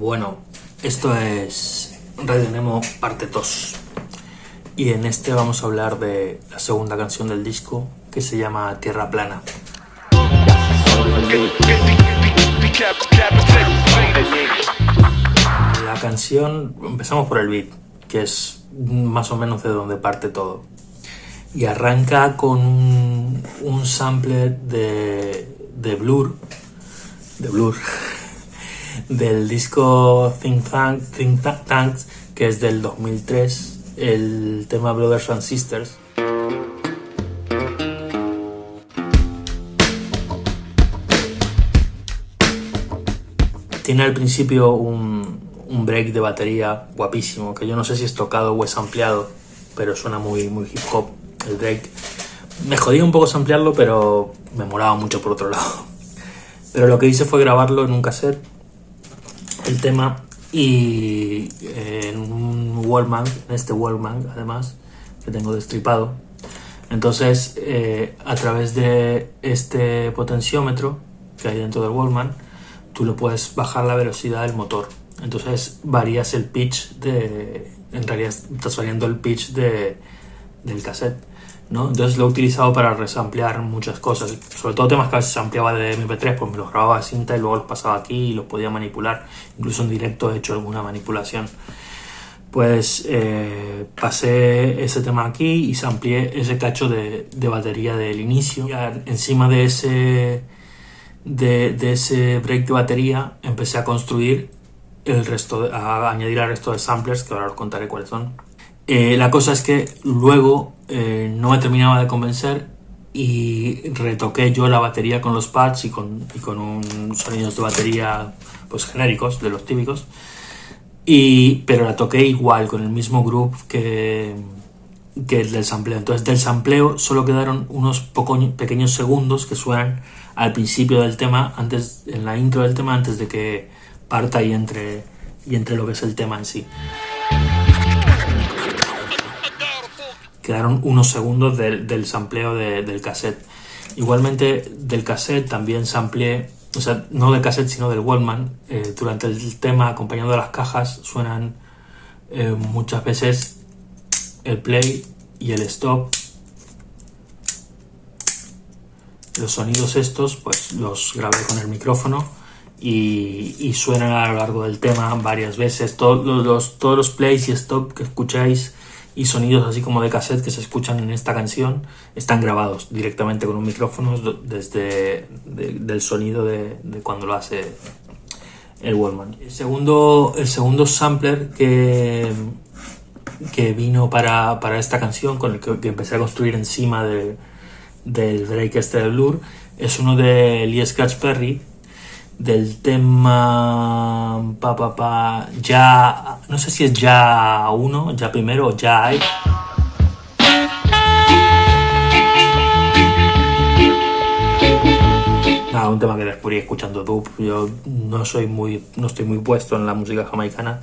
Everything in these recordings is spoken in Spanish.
Bueno, esto es Radio Nemo parte 2 y en este vamos a hablar de la segunda canción del disco que se llama Tierra Plana. La canción, empezamos por el beat, que es más o menos de donde parte todo. Y arranca con un, un sample de, de Blur, de Blur, del disco Think, Tank, Think Tanks, que es del 2003, el tema Brothers and Sisters. Tiene al principio un, break de batería guapísimo, que yo no sé si es tocado o es ampliado, pero suena muy, muy hip hop el break. Me jodía un poco samplearlo, pero me molaba mucho por otro lado. Pero lo que hice fue grabarlo en un cassette, el tema, y en un Wallman, en este Wallman además, que tengo destripado. Entonces, eh, a través de este potenciómetro que hay dentro del Wallman, tú lo puedes bajar la velocidad del motor. Entonces varías el pitch de... En realidad estás variando el pitch de, del cassette. Entonces lo he utilizado para resamplear muchas cosas, sobre todo temas que a ampliaba de MP3, pues me los grababa de cinta y luego los pasaba aquí y los podía manipular, incluso en directo he hecho alguna manipulación. Pues eh, pasé ese tema aquí y sampleé ese cacho de, de batería del inicio. Encima de ese, de, ese break de batería empecé a construir el resto, a añadir al resto de samplers, que ahora os contaré cuáles son. Eh, la cosa es que luego eh, no me terminaba de convencer y retoqué yo la batería con los pads y con, y con un sonidos de batería pues genéricos, de los típicos. Y, pero la toqué igual, con el mismo groove que, que el del sampleo. Entonces del sampleo solo quedaron unos poco, pequeños segundos que suenan al principio del tema, antes, en la intro del tema, antes de que parta y entre, y entre lo que es el tema en sí. Quedaron unos segundos del, del sampleo de, del cassette. Igualmente del cassette también sampleé, o sea, no del cassette sino del Wallman. Eh, durante el tema, acompañando las cajas, suenan eh, muchas veces el play y el stop. Los sonidos estos, pues los grabé con el micrófono y, y suenan a lo largo del tema varias veces. Todos los, todos los plays y stop que escucháis y sonidos así como de cassette que se escuchan en esta canción están grabados directamente con un micrófono desde de, del sonido de, cuando lo hace el Wallman. El segundo, el segundo sampler que, que vino para, para esta canción, con el que, que, empecé a construir encima de, del break este de Blur, es uno de Lee Scratch Perry, del tema pa, pa, pa, ya no sé si es ya uno ya primero o ya hay. Nada un tema que descubrí escuchando dub. Yo no soy muy no estoy muy puesto en la música jamaicana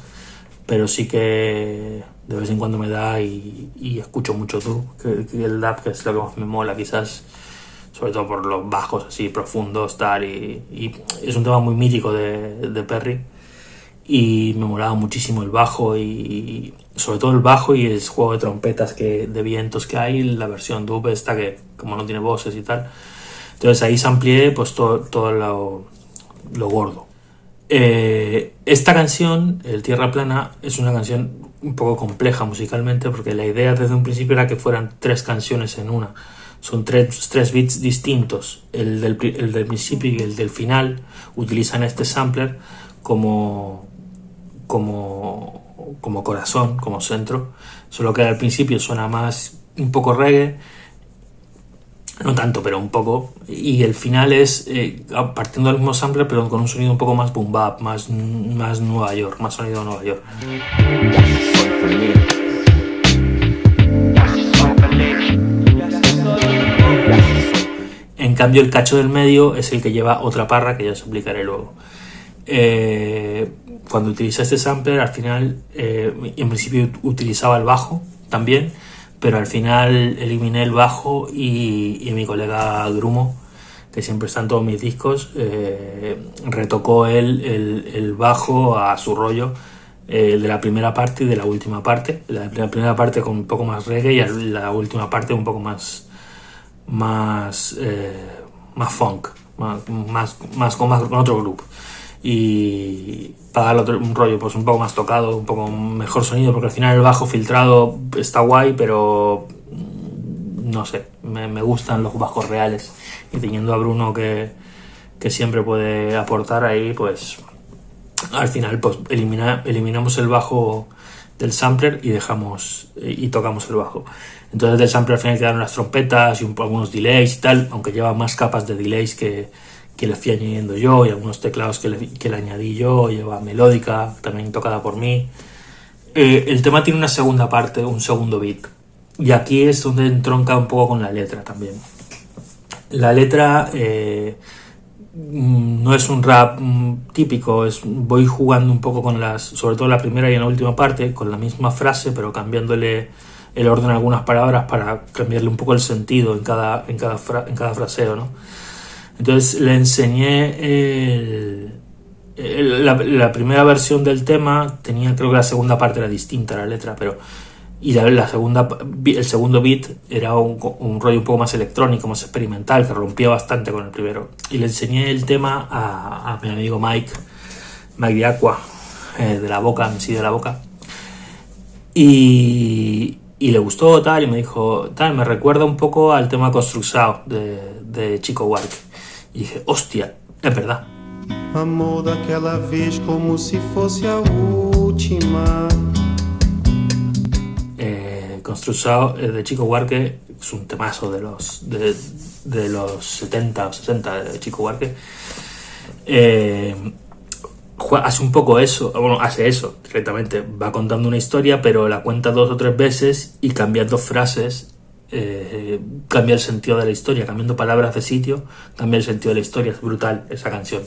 pero sí que de vez en cuando me da y, escucho mucho dub que, que el dub que es lo que más me mola quizás sobre todo por los bajos así profundos, tal, y, es un tema muy mítico de, de, Perry. Y me molaba muchísimo el bajo y sobre todo el bajo y el juego de trompetas que, de vientos que hay, la versión dub esta que como no tiene voces y tal. Entonces ahí se amplié pues todo, todo lo, lo gordo. Eh, esta canción, El Tierra Plana, es una canción un poco compleja musicalmente porque la idea desde un principio era que fueran tres canciones en una son tres, tres bits distintos. El del, el del, principio y el del final utilizan este sampler como, como, como corazón, como centro. Solo que al principio suena más un poco reggae, no tanto, pero un poco. Y el final es eh, partiendo del mismo sampler, pero con un sonido un poco más boom bap, más, más Nueva York, más sonido de Nueva York. En cambio, el cacho del medio es el que lleva otra parra que ya os explicaré luego. Eh, cuando utilicé este sampler, al final, eh, en principio utilizaba el bajo también, pero al final eliminé el bajo y, y mi colega Grumo que siempre está en todos mis discos, eh, retocó él el, bajo a su rollo eh, de la primera parte y de la última parte. La, primera parte con un poco más reggae y la última parte un poco más más más funk, más, más, con, más otro grupo. Y para darle un rollo pues un poco más tocado, un poco mejor sonido, porque al final el bajo filtrado está guay, pero mm, no sé, me, gustan los bajos reales. Y teniendo a Bruno que, que, siempre puede aportar ahí, pues al final pues elimina, eliminamos el bajo del sampler y dejamos y tocamos el bajo. Entonces del sampler al final quedaron las trompetas y un, algunos delays y tal, aunque lleva más capas de delays que, que le fui añadiendo yo y algunos teclados que le, que le añadí yo, lleva melódica, también tocada por mí. Eh, el tema tiene una segunda parte, un segundo beat. Y aquí es donde entronca un poco con la letra también. La letra eh, no es un rap mm, típico, es, voy jugando un poco con las, sobre todo la primera y en la última parte, con la misma frase, pero cambiándole el orden a algunas palabras para cambiarle un poco el sentido en cada, en cada, en cada fraseo, ¿no? Entonces le enseñé la, primera versión del tema, tenía creo que la segunda parte era distinta la letra, pero y la, segunda el segundo beat era un, rollo un poco más electrónico, más experimental, que rompía bastante con el primero. Y le enseñé el tema a, mi amigo Mike, Mike de Aqua, eh, de la boca, en sí de la boca. Y, y le gustó tal, y me dijo, tal, me recuerda un poco al tema Construxao de, de Chico Huarque. Y dije, hostia, es verdad. Amor daquela vez como si fuese a última. Eh, de Chico Huarque es un temazo de los, de, los 70 o 60 de Chico Huarque. Eh, hace un poco eso, bueno, hace eso directamente, va contando una historia, pero la cuenta dos o tres veces y cambiando frases eh, cambia el sentido de la historia, cambiando palabras de sitio, cambia el sentido de la historia, es brutal esa canción.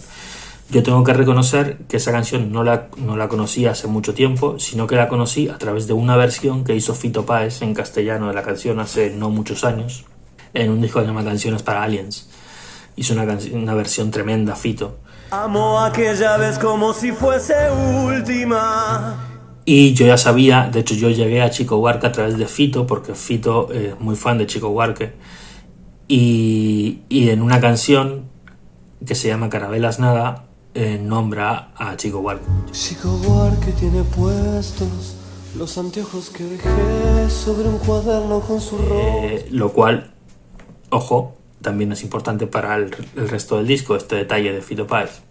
Yo tengo que reconocer que esa canción no la, no la conocí hace mucho tiempo, sino que la conocí a través de una versión que hizo Fito Páez en castellano de la canción hace no muchos años, en un disco que se llama Canciones para Aliens. Hizo una, una versión tremenda, Fito. Amo aquella vez como si fuese última. Y yo ya sabía, de hecho yo llegué a Chico Huarque a través de Fito, porque Fito es muy fan de Chico Huarque. Y, en una canción que se llama Carabelas Nada, eh, nombra a Chico Huarque. Chico Huarque tiene puestos los anteojos que dejé sobre un cuaderno con su eh, lo cual, ojo, también es importante para el, el resto del disco, este detalle de Fito Páez.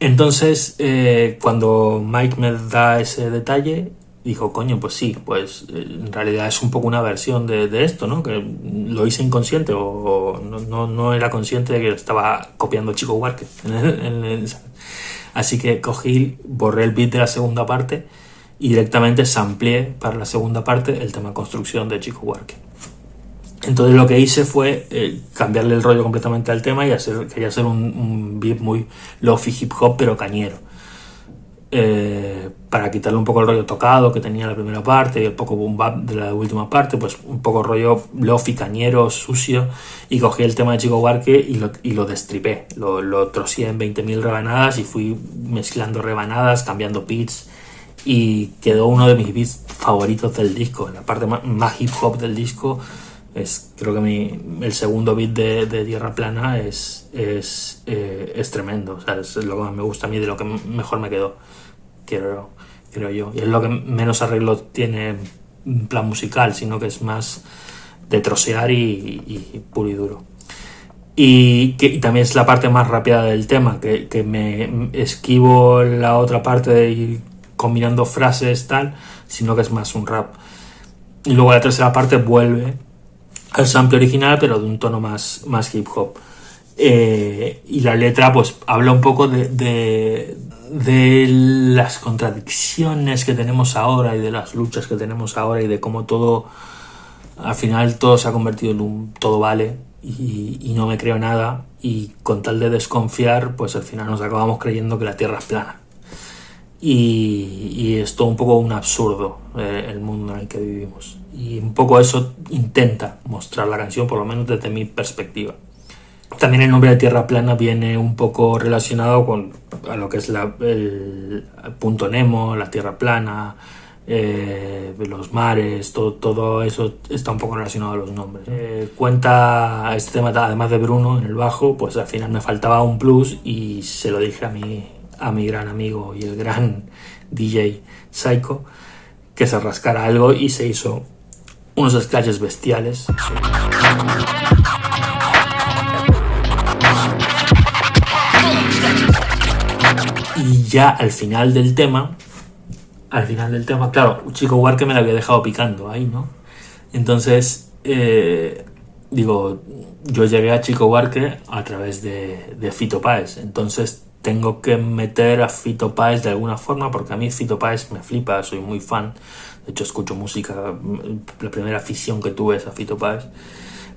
Entonces, eh, cuando Mike me da ese detalle, dijo, coño, pues sí, pues eh, en realidad es un poco una versión de, esto, ¿no? Que lo hice inconsciente o, no, era consciente de que estaba copiando Chico Huarque. Así que cogí, borré el beat de la segunda parte y directamente sampleé para la segunda parte el tema construcción de Chico Huarque. Entonces lo que hice fue eh, cambiarle el rollo completamente al tema y hacer, quería hacer un, beat muy lofi hip hop pero cañero. Eh, para quitarle un poco el rollo tocado que tenía la primera parte y el poco boom bap de la última parte, pues un poco rollo lofi cañero, sucio y cogí el tema de Chico Huarque y lo, y lo destripé, lo, lo trocié en 20.000 rebanadas y fui mezclando rebanadas, cambiando beats y quedó uno de mis beats favoritos del disco, la parte más hip hop del disco es, creo que mi, el segundo beat de, Tierra Plana es, es, eh, es tremendo. O sea, es lo que más me gusta a mí, de lo que mejor me quedó, creo, creo yo. Y es lo que menos arreglo tiene en plan musical, sino que es más de trocear y, puro y duro. Y, que, también es la parte más rápida del tema, que, que me esquivo la otra parte de ir combinando frases tal, sino que es más un rap. Y luego la tercera parte vuelve al sample original, pero de un tono más, más hip hop. Eh, y la letra, pues, habla un poco de, de, las contradicciones que tenemos ahora y de las luchas que tenemos ahora y de cómo todo, al final, todo se ha convertido en un todo vale y, no me creo nada. Y con tal de desconfiar, pues al final nos acabamos creyendo que la Tierra es plana. Y, es todo un poco un absurdo eh, el mundo en el que vivimos. Y un poco eso intenta mostrar la canción, por lo menos desde mi perspectiva. también el nombre de Tierra Plana viene un poco relacionado con a lo que es la, el, punto Nemo, la Tierra Plana, eh, los mares, todo, todo, eso está un poco relacionado a los nombres. Eh, cuenta este tema, además de Bruno en el bajo, pues al final me faltaba un plus y se lo dije a mi, a mi gran amigo y el gran DJ Psycho que se rascara algo y se hizo unos scratches bestiales. Y ya al final del tema, al final del tema, claro, Chico Huarque me lo había dejado picando ahí, ¿no? Entonces, eh, digo, yo llegué a Chico Huarque a través de, de Fito Páez, entonces tengo que meter a Fito Páez de alguna forma, porque a mí Fito Páez me flipa, soy muy fan, de hecho escucho música, la primera afición que tuve es a Fito Páez.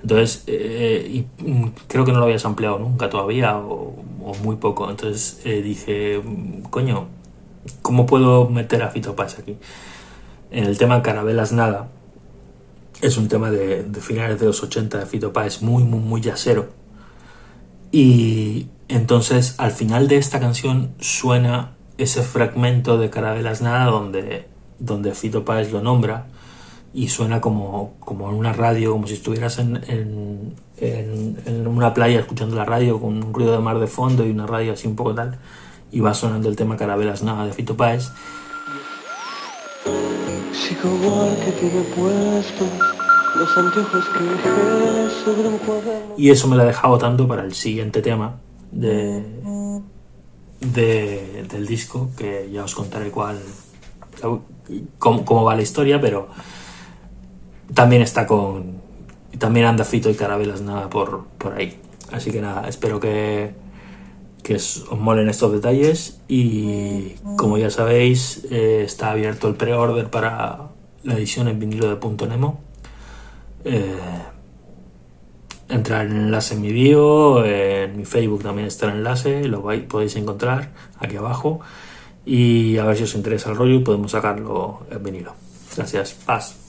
Entonces, eh, y mm, creo que no lo habías ampliado nunca todavía, o, muy poco. Entonces eh, dije, coño, ¿cómo puedo meter a Fito Páez aquí? En el tema Carabelas Nada, es un tema de, finales de los 80 de Fito Páez, muy, muy, muy yacero. Y entonces, al final de esta canción suena ese fragmento de Carabelas Nada donde, donde Fito Páez lo nombra y suena como, como en una radio, como si estuvieras en, en, en, una playa escuchando la radio con un ruido de mar de fondo y una radio así un poco tal, y va sonando el tema Carabelas Nada de Fito Páez. Y eso me lo ha dejado tanto para el siguiente tema de, de, del disco, que ya os contaré cuál, cómo, cómo va la historia, pero también está con. También anda Fito y Carabelas nada por, por ahí. Así que nada, espero que, que os molen estos detalles. Y como ya sabéis, eh, está abierto el pre-order para la edición en vinilo de Punto Nemo. Eh, entrar en el enlace en mi bio, en mi Facebook también está el enlace, lo podéis encontrar aquí abajo. Y a ver si os interesa el rollo y podemos sacarlo en vinilo. Gracias, paz.